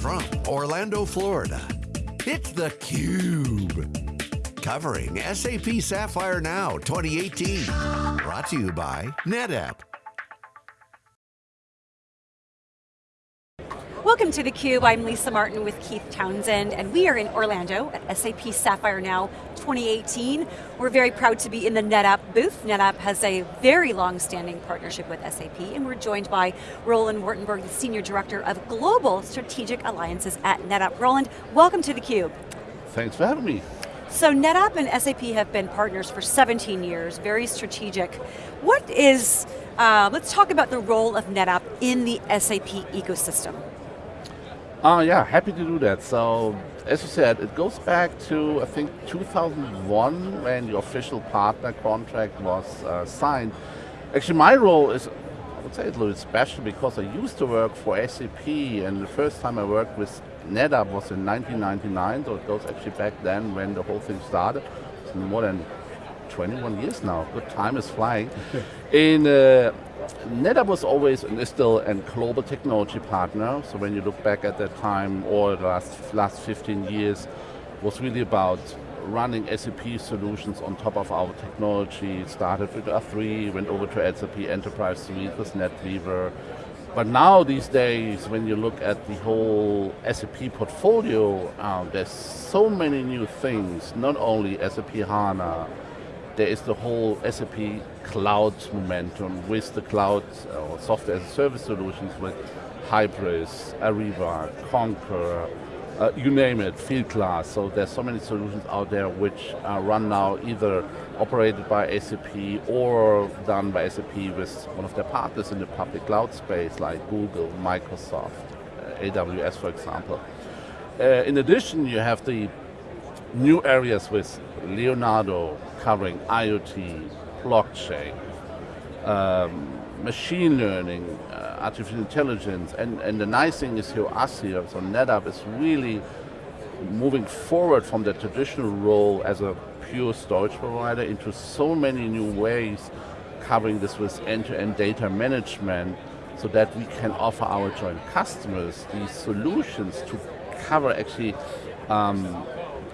from Orlando, Florida, it's theCUBE. Covering SAP Sapphire Now 2018. Brought to you by NetApp. Welcome to theCUBE, I'm Lisa Martin with Keith Townsend, and we are in Orlando at SAP Sapphire Now 2018. We're very proud to be in the NetApp booth. NetApp has a very long-standing partnership with SAP, and we're joined by Roland Wartenberg, the Senior Director of Global Strategic Alliances at NetApp. Roland, welcome to theCUBE. Thanks for having me. So NetApp and SAP have been partners for 17 years, very strategic. What is, uh, let's talk about the role of NetApp in the SAP ecosystem. Uh, yeah, happy to do that. So, as you said, it goes back to, I think, 2001 when the official partner contract was uh, signed. Actually, my role is, I would say it's a little bit special because I used to work for SAP and the first time I worked with NetApp was in 1999, so it goes actually back then when the whole thing started. It's more than 21 years now. Good time is flying. in uh, NetApp was always and is still a global technology partner. So when you look back at that time or the last, last 15 years, was really about running SAP solutions on top of our technology. It started with R3, went over to SAP Enterprise Suite with NetWeaver. But now these days, when you look at the whole SAP portfolio, um, there's so many new things, not only SAP HANA, there is the whole SAP cloud momentum with the cloud or software as a service solutions with Hybris, Ariba, Concur, uh, you name it, Fieldglass. So there's so many solutions out there which are run now either operated by SAP or done by SAP with one of their partners in the public cloud space like Google, Microsoft, uh, AWS for example. Uh, in addition, you have the new areas with Leonardo covering IoT, blockchain, um, machine learning, uh, artificial intelligence, and, and the nice thing is here, us here, so NetApp is really moving forward from the traditional role as a pure storage provider into so many new ways covering this with end-to-end -end data management so that we can offer our joint customers these solutions to cover actually um,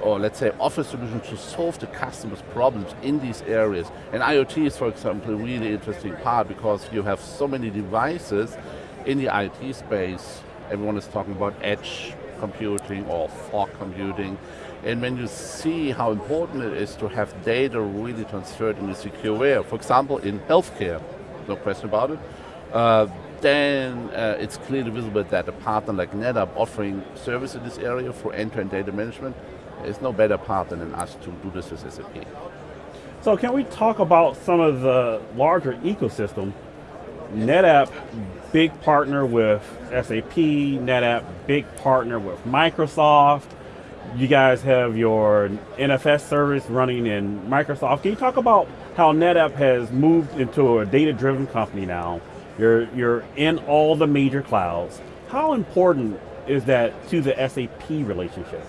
or let's say offer solutions to solve the customer's problems in these areas. And IoT is, for example, a really interesting part because you have so many devices in the IT space. Everyone is talking about edge computing or fog computing. And when you see how important it is to have data really transferred in a secure way, for example, in healthcare, no question about it, uh, then uh, it's clearly visible that a partner like NetApp offering service in this area for end-to-end -end data management there's no better partner than us to do this with SAP. So can we talk about some of the larger ecosystem? NetApp, big partner with SAP, NetApp, big partner with Microsoft. You guys have your NFS service running in Microsoft. Can you talk about how NetApp has moved into a data-driven company now? You're, you're in all the major clouds. How important is that to the SAP relationship?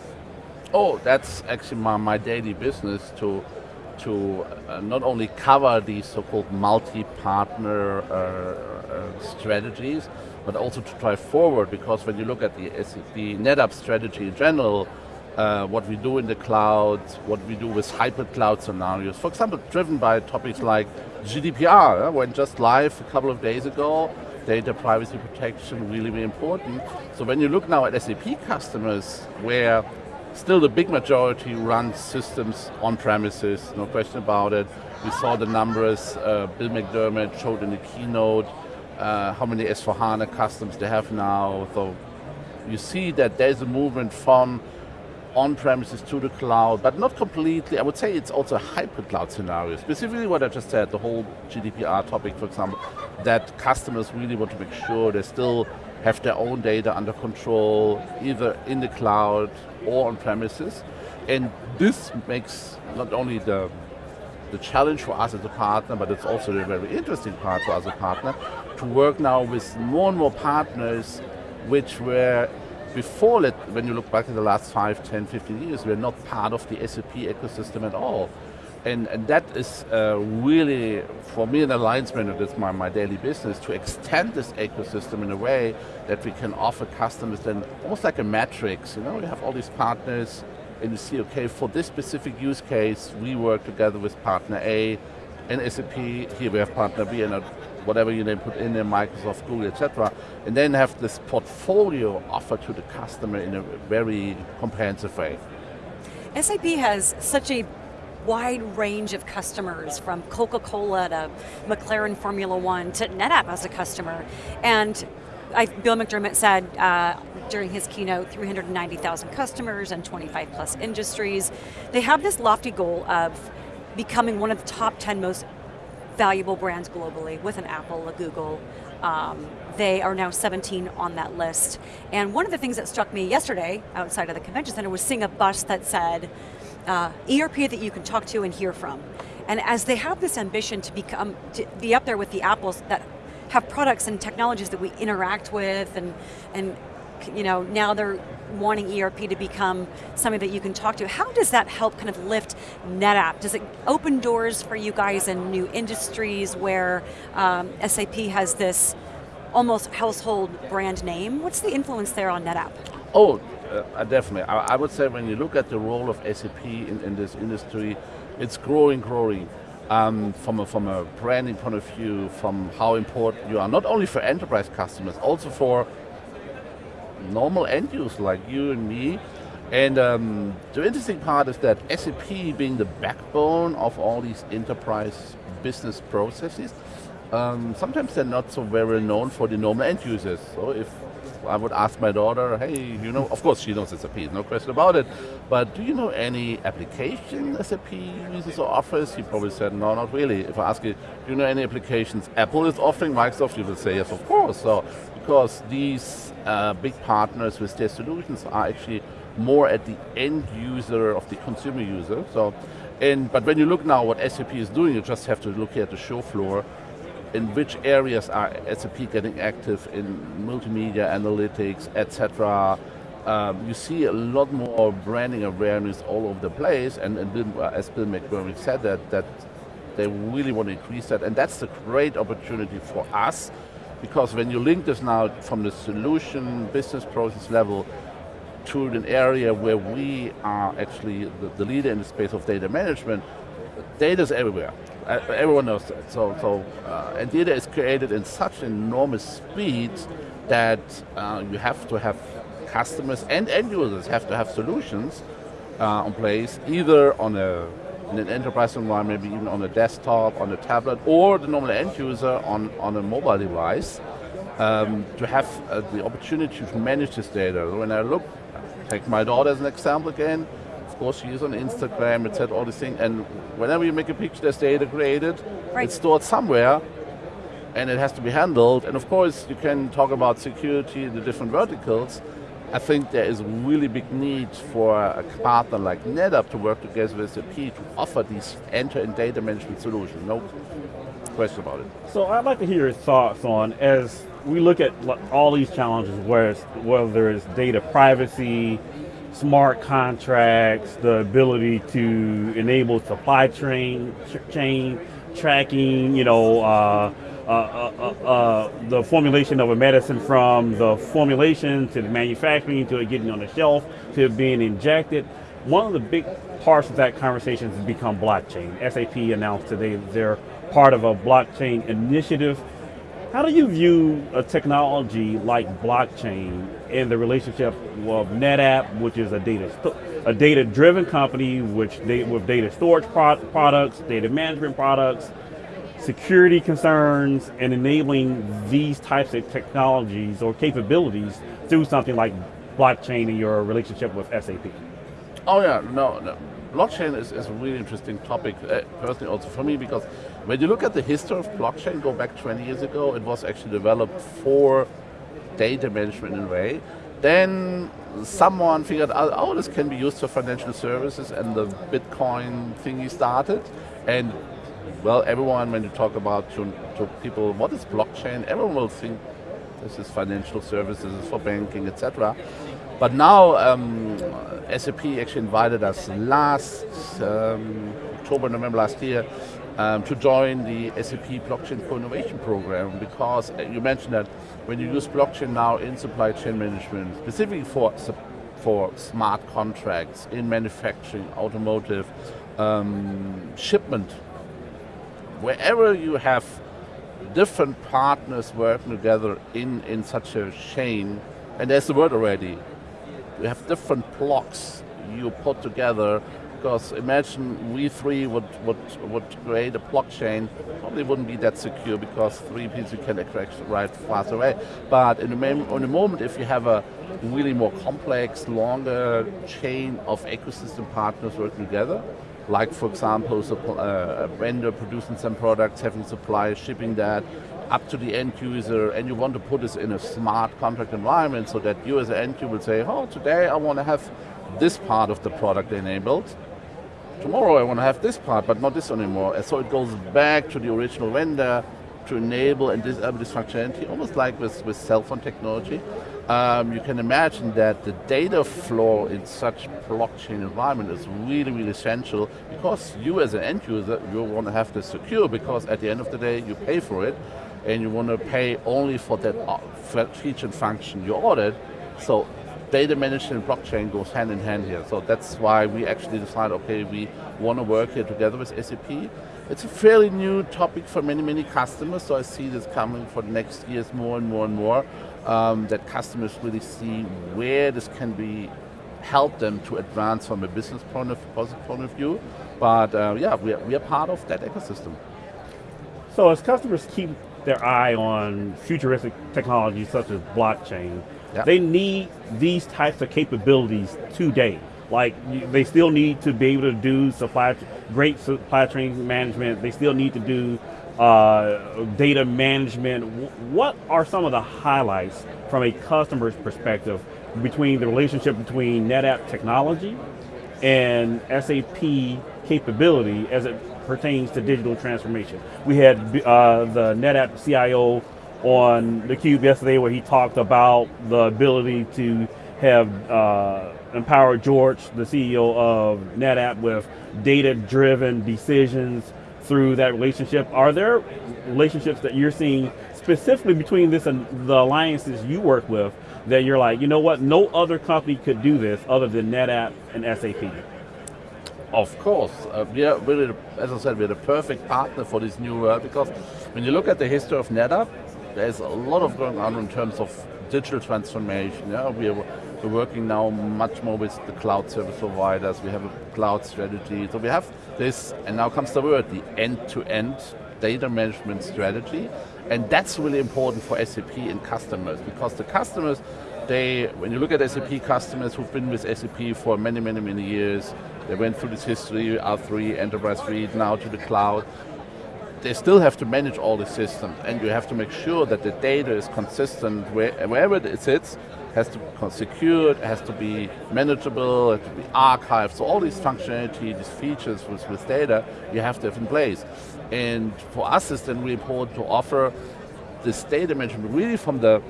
Oh, that's actually my, my daily business to to uh, not only cover these so-called multi-partner uh, uh, strategies, but also to drive forward because when you look at the, the NetApp strategy in general, uh, what we do in the cloud, what we do with hybrid cloud scenarios, for example, driven by topics like GDPR, uh, went just live a couple of days ago, data privacy protection really, really important. So when you look now at SAP customers where Still the big majority runs systems on premises, no question about it. We saw the numbers, uh, Bill McDermott showed in the keynote uh, how many S4HANA customers they have now. So you see that there's a movement from on-premises to the cloud, but not completely. I would say it's also a hybrid cloud scenario. Specifically what I just said, the whole GDPR topic, for example, that customers really want to make sure they still have their own data under control, either in the cloud or on premises. And this makes not only the, the challenge for us as a partner, but it's also a very interesting part for us as a partner, to work now with more and more partners which were before, when you look back in the last 5, 10, 15 years, we're not part of the SAP ecosystem at all. And, and that is uh, really, for me, an alliance manager, that's my, my daily business, to extend this ecosystem in a way that we can offer customers then almost like a matrix. You know, we have all these partners, and you see, okay, for this specific use case, we work together with partner A and SAP, here we have partner B, and whatever you then put in there, Microsoft, Google, etc. And then have this portfolio offered to the customer in a very comprehensive way. SAP has such a wide range of customers from Coca-Cola to McLaren Formula One to NetApp as a customer. And I, Bill McDermott said uh, during his keynote, 390,000 customers and 25 plus industries. They have this lofty goal of becoming one of the top 10 most valuable brands globally with an Apple, a Google. Um, they are now 17 on that list. And one of the things that struck me yesterday outside of the convention center was seeing a bus that said, uh, ERP that you can talk to and hear from. And as they have this ambition to become, to be up there with the Apples that have products and technologies that we interact with and, and you know, now they're wanting ERP to become something that you can talk to. How does that help kind of lift NetApp? Does it open doors for you guys in new industries where um, SAP has this almost household brand name? What's the influence there on NetApp? Oh, uh, definitely. I, I, would say when you look at the role of SAP in, in this industry, it's growing, growing. Um, from, a, from a branding point of view, from how important you are, not only for enterprise customers, also for normal end users like you and me. And um, the interesting part is that SAP being the backbone of all these enterprise business processes, um, sometimes they're not so very well known for the normal end users. So if I would ask my daughter, hey, you know, of course she knows SAP, no question about it, but do you know any application SAP uses or offers? She probably said, no, not really. If I ask you, do you know any applications Apple is offering, Microsoft, you will say, yes, of course. So, because these uh, big partners with their solutions are actually more at the end user of the consumer user. So, and, but when you look now what SAP is doing, you just have to look at the show floor in which areas are SAP getting active in multimedia, analytics, etc. Um, you see a lot more branding awareness all over the place, and, and Bill, uh, as Bill McDermott said that, that they really want to increase that, and that's a great opportunity for us, because when you link this now from the solution, business process level, to an area where we are actually the, the leader in the space of data management, data is everywhere. Uh, everyone knows that. So, so uh, and data is created in such enormous speed that uh, you have to have customers and end users have to have solutions uh, in place, either on a in an enterprise environment, maybe even on a desktop, on a tablet, or the normal end user on, on a mobile device, um, to have uh, the opportunity to manage this data. When I look, take my daughter as an example again, of course, she is on Instagram, etc., all these things. And whenever you make a picture, there's data created, right. it's stored somewhere, and it has to be handled. And of course, you can talk about security, the different verticals. I think there is a really big need for a partner like NetApp to work together with SAP to offer these end-to-end data management solutions. No question about it. So I'd like to hear your thoughts on, as we look at all these challenges, whether it's data privacy, smart contracts, the ability to enable supply chain, chain tracking, you know, uh uh, uh, uh, uh, the formulation of a medicine from the formulation to the manufacturing to it getting on the shelf to it being injected. One of the big parts of that conversation has become blockchain. SAP announced today they're part of a blockchain initiative how do you view a technology like blockchain in the relationship of NetApp, which is a data a data-driven company, which they, with data storage pro products, data management products, security concerns, and enabling these types of technologies or capabilities through something like blockchain in your relationship with SAP? Oh yeah, no, no blockchain is, is a really interesting topic, uh, personally also for me, because when you look at the history of blockchain, go back 20 years ago, it was actually developed for data management in a way. Then someone figured out, oh, this can be used for financial services, and the Bitcoin thingy started. And well, everyone, when you talk about to, to people, what is blockchain? Everyone will think this is financial services for banking, etc. But now um, SAP actually invited us last um, October, November last year, um, to join the SAP Blockchain Co-Innovation Program because uh, you mentioned that when you use blockchain now in supply chain management, specifically for, for smart contracts in manufacturing, automotive, um, shipment, wherever you have different partners working together in, in such a chain, and there's the word already, you have different blocks you put together because imagine we three would, would, would create a blockchain, probably wouldn't be that secure because three pieces can right fast away. But in the, in the moment, if you have a really more complex, longer chain of ecosystem partners working together, like for example, uh, a vendor producing some products, having suppliers shipping that up to the end user, and you want to put this in a smart contract environment so that you as an end user will say, oh, today I want to have this part of the product enabled. Tomorrow I want to have this part, but not this anymore. And so it goes back to the original vendor to enable and disable this functionality, almost like with, with cell phone technology. Um, you can imagine that the data flow in such blockchain environment is really, really essential because you as an end user, you want to have this secure because at the end of the day, you pay for it and you want to pay only for that uh, feature and function you ordered. So data management and blockchain goes hand in hand here. So that's why we actually decided, okay, we want to work here together with SAP. It's a fairly new topic for many, many customers, so I see this coming for the next years more and more and more, um, that customers really see where this can be help them to advance from a business point of, point of view. But uh, yeah, we are, we are part of that ecosystem. So as customers keep their eye on futuristic technologies such as blockchain, Yep. They need these types of capabilities today. Like they still need to be able to do supply, great supply chain management. They still need to do uh, data management. What are some of the highlights from a customer's perspective between the relationship between NetApp technology and SAP capability as it pertains to digital transformation? We had uh, the NetApp CIO on the Cube yesterday where he talked about the ability to have uh, empowered George, the CEO of NetApp, with data-driven decisions through that relationship. Are there relationships that you're seeing specifically between this and the alliances you work with that you're like, you know what, no other company could do this other than NetApp and SAP? Of course, uh, we are really, as I said, we're the perfect partner for this new world because when you look at the history of NetApp, there's a lot of going on in terms of digital transformation. Yeah, we are, we're working now much more with the cloud service providers. We have a cloud strategy. So we have this, and now comes the word, the end-to-end -end data management strategy. And that's really important for SAP and customers because the customers, they, when you look at SAP customers who've been with SAP for many, many, many years, they went through this history, R3, Enterprise Suite, now to the cloud they still have to manage all the systems and you have to make sure that the data is consistent where, wherever it sits, has to be secured, has to be manageable, it has to be archived. So all these functionality, these features with, with data, you have to have in place. And for us, it's then really important to offer this data management really from the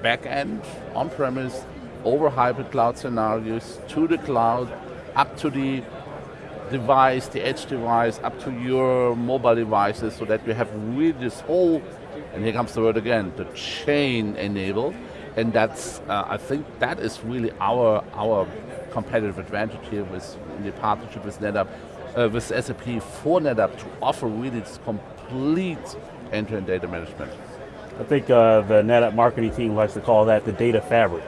back end, on-premise, over hybrid cloud scenarios, to the cloud, up to the device, the edge device, up to your mobile devices so that we have really this whole, and here comes the word again, the chain enabled. And that's, uh, I think that is really our, our competitive advantage here with in the partnership with NetApp, uh, with SAP for NetApp to offer really this complete end-to-end -end data management. I think uh, the NetApp marketing team likes to call that the data fabric.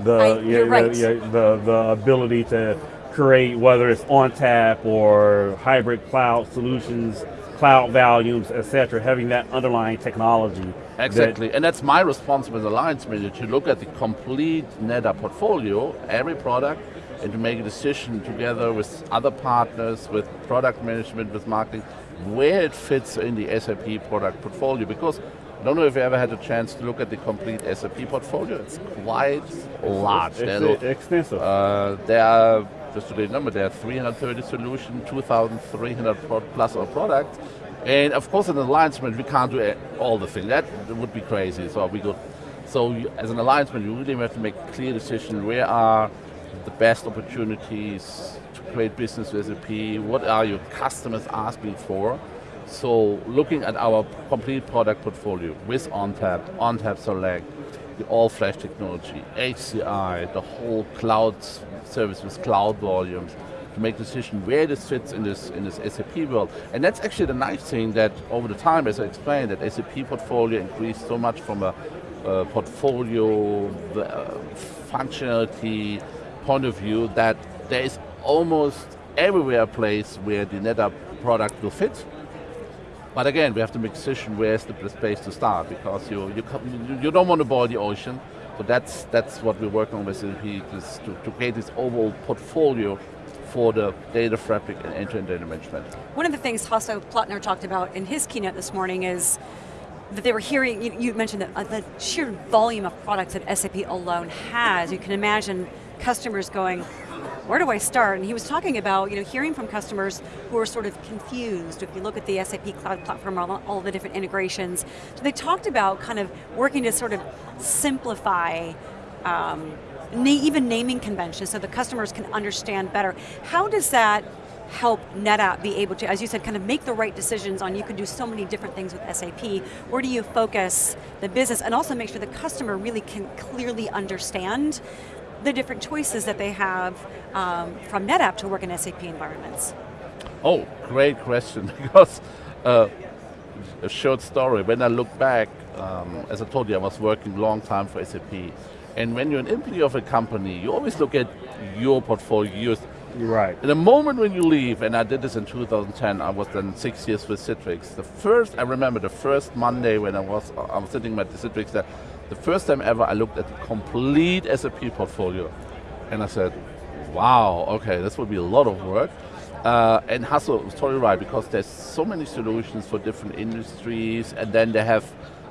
The, I, you're right. the, the, the ability to create, whether it's ONTAP or hybrid cloud solutions, cloud volumes, etc., having that underlying technology. Exactly, that and that's my responsibility as alliance manager to look at the complete NetApp portfolio, every product, and to make a decision together with other partners, with product management, with marketing, where it fits in the SAP product portfolio. Because I don't know if you ever had a chance to look at the complete SAP portfolio. It's quite large. It's, it's extensive. Uh, there are just to remember, there are 330 solutions, 2,300 plus of products. And of course, in an alliance we can't do all the things. That would be crazy. So we go. So as an alliance you really have to make a clear decision where are the best opportunities to create business with SAP, what are your customers asking for. So looking at our complete product portfolio with ONTAP, ONTAP Select, the all-flash technology, HCI, the whole cloud service with cloud volumes, to make decision where this fits in this in this SAP world. And that's actually the nice thing that over the time, as I explained, that SAP portfolio increased so much from a, a portfolio uh, functionality point of view that there is almost everywhere a place where the NetApp product will fit. But again, we have to make decision where's the place to start because you you, you don't want to boil the ocean. So that's that's what we're working on with SAP to, to create this overall portfolio for the data fabric and end-to-end data management. One of the things Hasso Plattner talked about in his keynote this morning is that they were hearing, you, you mentioned that uh, the sheer volume of products that SAP alone has, you can imagine customers going, where do I start? And he was talking about you know, hearing from customers who are sort of confused. If you look at the SAP Cloud Platform, all, all the different integrations. So they talked about kind of working to sort of simplify um, na even naming conventions so the customers can understand better. How does that help NetApp be able to, as you said, kind of make the right decisions on you can do so many different things with SAP. Where do you focus the business and also make sure the customer really can clearly understand the different choices that they have um, from NetApp to work in SAP environments? Oh, great question, because uh, a short story, when I look back, um, as I told you, I was working a long time for SAP, and when you're an employee of a company, you always look at your portfolio. Right. In the moment when you leave, and I did this in 2010, I was then six years with Citrix. The first, I remember the first Monday when I was, I was sitting at the Citrix there, the first time ever I looked at the complete SAP portfolio. And I said, wow, okay, this would be a lot of work. Uh, and Hasso was totally right, because there's so many solutions for different industries, and then they have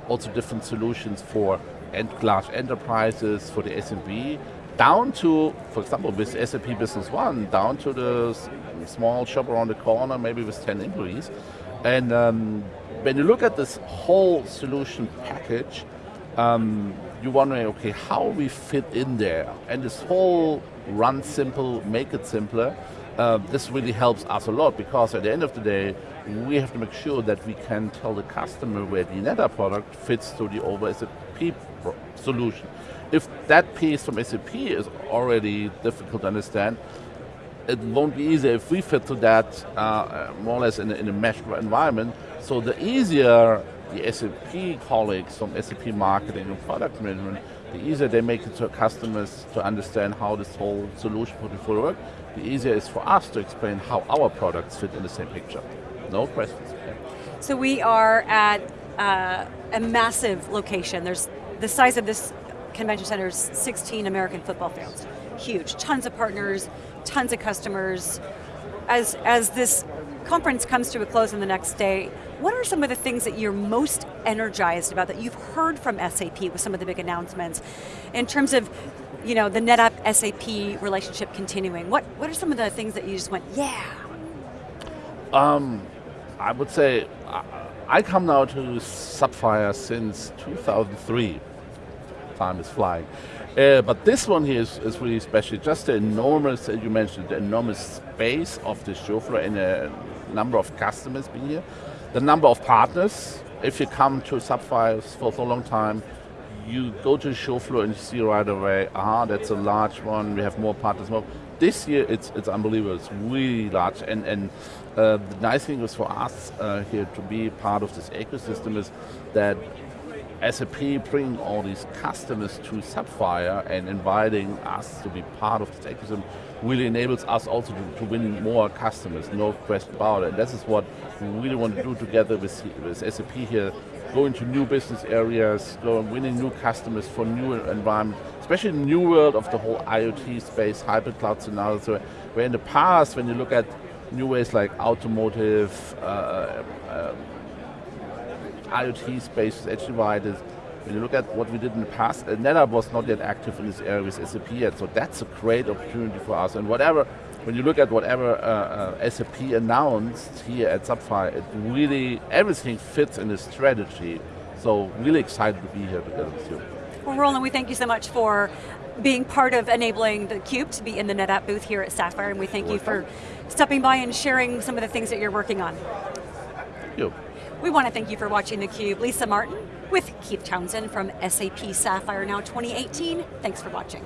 also different solutions for end large enterprises, for the SMB, down to, for example, with SAP Business One, down to the small shop around the corner, maybe with 10 employees. And um, when you look at this whole solution package, um, you're wondering, okay, how we fit in there. And this whole run simple, make it simpler, uh, this really helps us a lot because at the end of the day, we have to make sure that we can tell the customer where the NetApp product fits to the over SAP solution. If that piece from SAP is already difficult to understand, it won't be easy if we fit to that uh, more or less in a, in a meshed environment. So the easier the SAP colleagues from SAP marketing and product management, the easier they make it to customers to understand how this whole solution portfolio works, the easier it is for us to explain how our products fit in the same picture. No questions. So we are at uh, a massive location. There's the size of this convention center is 16 American football fields. Huge, tons of partners, tons of customers. As, as this conference comes to a close on the next day, what are some of the things that you're most energized about that you've heard from SAP with some of the big announcements in terms of you know, the NetApp SAP relationship continuing? What, what are some of the things that you just went, yeah? Um, I would say, I come now to Sapphire since 2003 time is flying. Uh, but this one here is, is, really special. Just the enormous, as you mentioned, the enormous space of the show floor and a number of customers being here. The number of partners. If you come to Sapphire for so long time, you go to the show floor and you see right away, ah, that's a large one, we have more partners. More. This year it's, it's unbelievable, it's really large. And, and uh, the nice thing is for us uh, here to be part of this ecosystem is that SAP bringing all these customers to Sapphire and inviting us to be part of this ecosystem really enables us also to, to win more customers, no question about it. And this is what we really want to do together with, with SAP here, go into new business areas, go and winning new customers for new environment, especially in the new world of the whole IoT space, hybrid cloud scenarios, where in the past, when you look at new ways like automotive, uh, uh, IoT space is actually. Is, when you look at what we did in the past, uh, NetApp was not yet active in this area with SAP yet, so that's a great opportunity for us. And whatever, when you look at whatever uh, uh, SAP announced here at Sapphire, it really, everything fits in the strategy. So really excited to be here together with you. Well, Roland, we thank you so much for being part of enabling the Cube to be in the NetApp booth here at Sapphire, and we thank you for stopping by and sharing some of the things that you're working on. Thank you. We want to thank you for watching theCUBE. Lisa Martin with Keith Townsend from SAP Sapphire Now 2018. Thanks for watching.